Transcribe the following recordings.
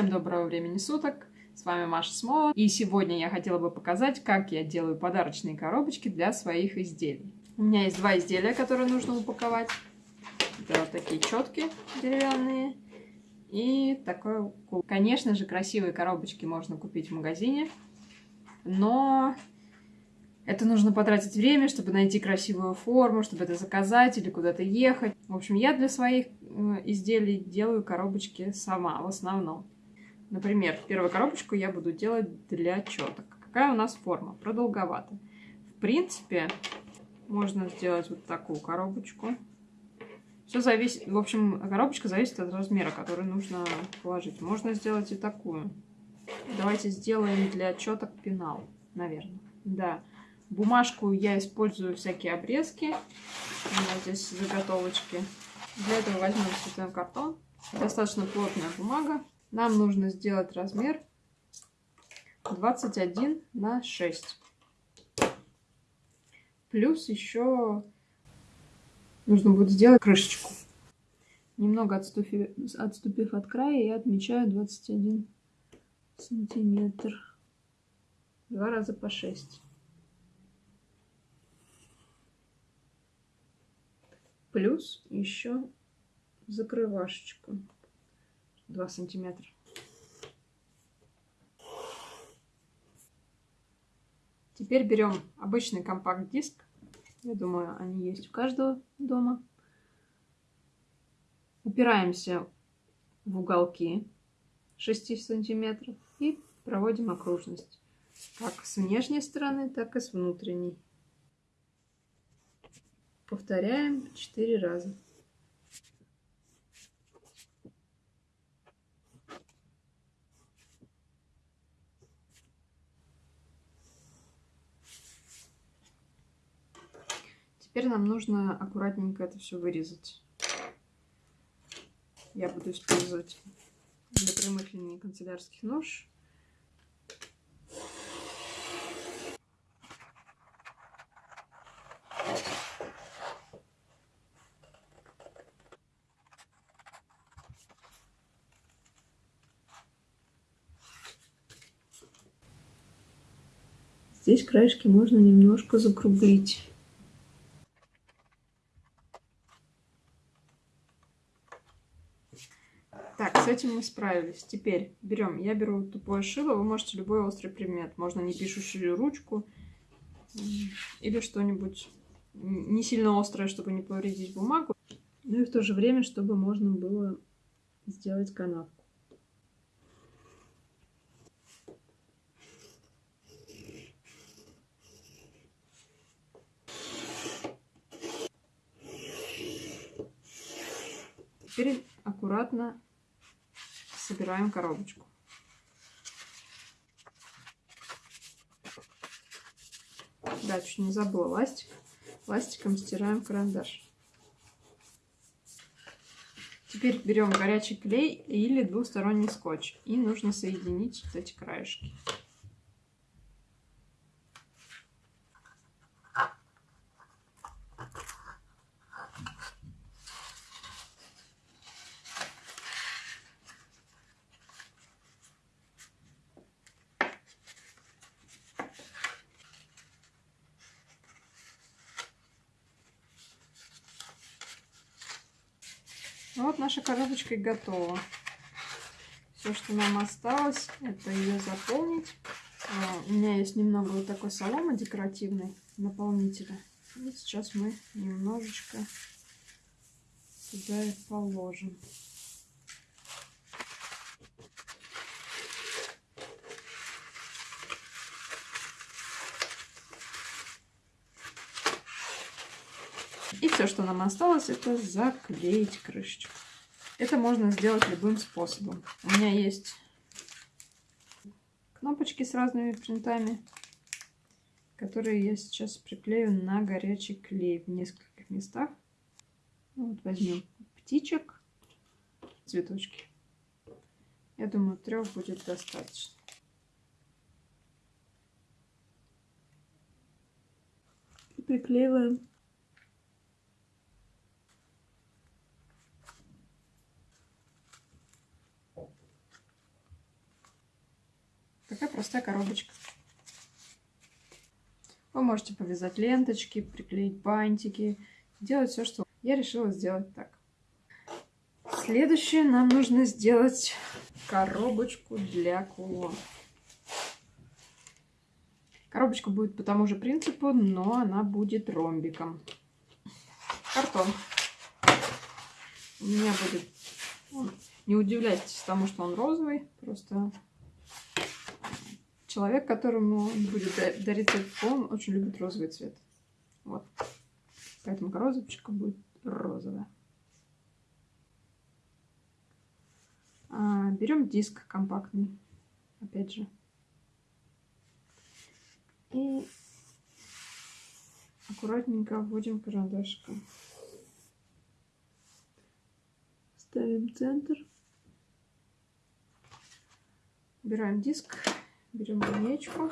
Всем доброго времени суток! С вами Маша Смола. И сегодня я хотела бы показать, как я делаю подарочные коробочки для своих изделий. У меня есть два изделия, которые нужно упаковать. Это вот такие четкие деревянные. И такой кул. Конечно же, красивые коробочки можно купить в магазине. Но это нужно потратить время, чтобы найти красивую форму, чтобы это заказать или куда-то ехать. В общем, я для своих э, изделий делаю коробочки сама в основном. Например, первую коробочку я буду делать для четок. Какая у нас форма? Продолговатая. В принципе, можно сделать вот такую коробочку. Все зависит, в общем, коробочка зависит от размера, который нужно положить. Можно сделать и такую. Давайте сделаем для четок пенал, наверное. Да. Бумажку я использую всякие обрезки. У меня здесь заготовочки. Для этого возьмем цветной картон. Достаточно плотная бумага. Нам нужно сделать размер 21 на 6. Плюс еще нужно будет сделать крышечку. Немного отступив, отступив от края, я отмечаю 21 сантиметр. Два раза по 6. плюс еще закрывашечку 2 сантиметра. Теперь берем обычный компакт-диск. Я думаю, они есть у каждого дома. Упираемся в уголки 6 сантиметров и проводим окружность. Как с внешней стороны, так и с внутренней. Повторяем 4 раза. Теперь нам нужно аккуратненько это все вырезать. Я буду использовать для прямых линий канцелярских нож. Здесь краешки можно немножко закруглить. Так, с этим мы справились. Теперь берем, я беру тупое шило, вы можете любой острый предмет. Можно не пишущую ручку или что-нибудь не сильно острое, чтобы не повредить бумагу. Ну и в то же время, чтобы можно было сделать канавку. Теперь аккуратно собираем коробочку. Да, чуть не забыла ластик. Ластиком стираем карандаш. Теперь берем горячий клей или двусторонний скотч. И нужно соединить вот эти краешки. Вот наша коробочка готова. Все, что нам осталось, это ее заполнить. А, у меня есть немного вот такой соломы декоративной наполнителя. И сейчас мы немножечко туда и положим. И все, что нам осталось, это заклеить крышечку. Это можно сделать любым способом. У меня есть кнопочки с разными принтами, которые я сейчас приклею на горячий клей в нескольких местах. Ну, вот возьмем птичек, цветочки. Я думаю, трех будет достаточно. Приклеиваем Такая простая коробочка. Вы можете повязать ленточки, приклеить бантики, делать все, что... Я решила сделать так. Следующее нам нужно сделать коробочку для кулон. Коробочка будет по тому же принципу, но она будет ромбиком. Картон. У меня будет... Не удивляйтесь тому, что он розовый. Просто человек, которому будет дарить этот он очень любит розовый цвет. Вот. Поэтому коробочка будет розовая. А, берем диск компактный. Опять же. И аккуратненько вводим карандашиком. Ставим центр. Убираем диск, берем линейку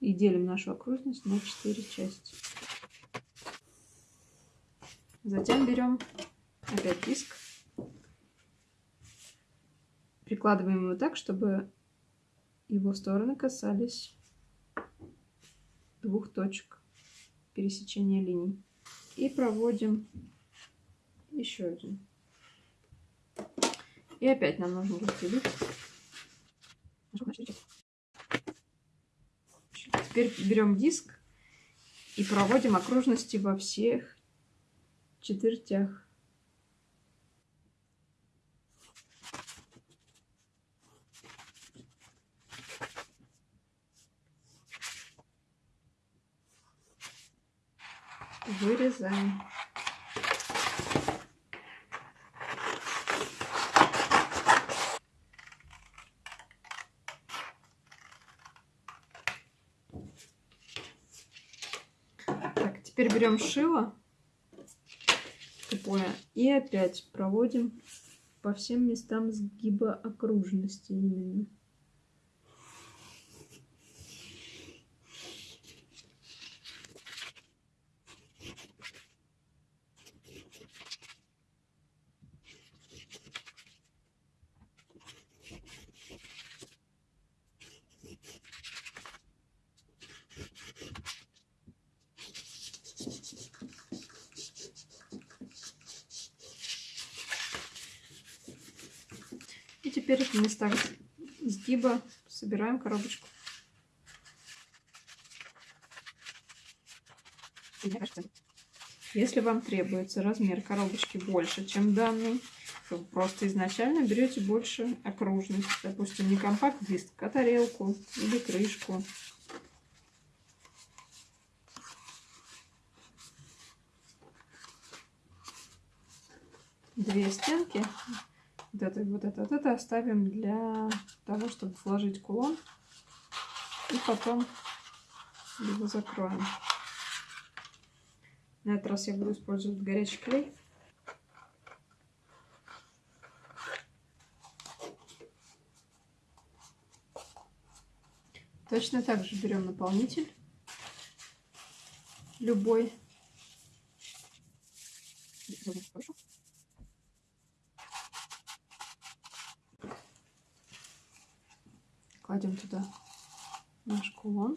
и делим нашу окружность на 4 части. Затем берем опять диск, прикладываем его так, чтобы его стороны касались двух точек пересечения линий. И проводим еще один. И опять нам нужно разделить. Теперь берем диск и проводим окружности во всех четвертях. вырезаем. Так, теперь берем шило тупое и опять проводим по всем местам сгиба окружности именно. Теперь в местах сгиба собираем коробочку. Если вам требуется размер коробочки больше, чем данный, то просто изначально берете больше окружность. Допустим, не компакт-диск, а тарелку или крышку. Две стенки вот это, вот это, вот это оставим для того, чтобы вложить кулон. И потом его закроем. На этот раз я буду использовать горячий клей. Точно так же берем наполнитель. Любой. Хорошо. Кладем туда наш кулон.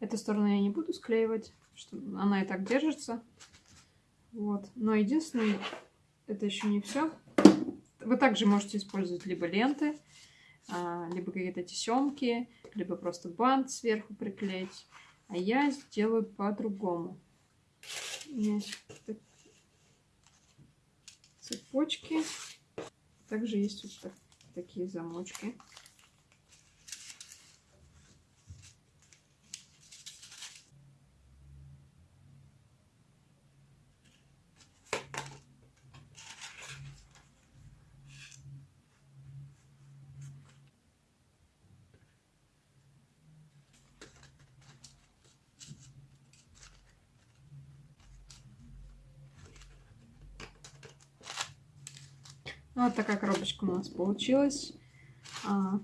Эту сторону я не буду склеивать, что она и так держится. Вот. Но единственное, это еще не все. Вы также можете использовать либо ленты, а, либо какие-то тесемки, либо просто бант сверху приклеить. А я сделаю по-другому цепочки. Также есть вот так, такие замочки. Вот такая коробочка у нас получилась. А,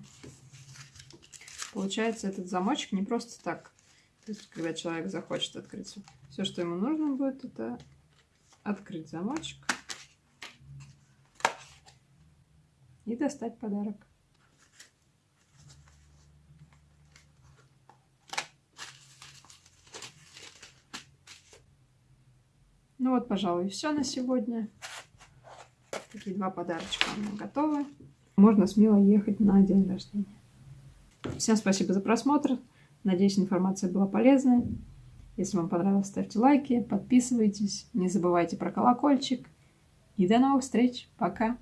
получается, этот замочек не просто так. То есть, когда человек захочет открыть все, что ему нужно будет, это открыть замочек. и достать подарок. Ну вот, пожалуй, все на сегодня. Такие два подарочка у меня готовы. Можно смело ехать на день рождения. Всем спасибо за просмотр. Надеюсь, информация была полезной. Если вам понравилось, ставьте лайки, подписывайтесь. Не забывайте про колокольчик. И до новых встреч. Пока.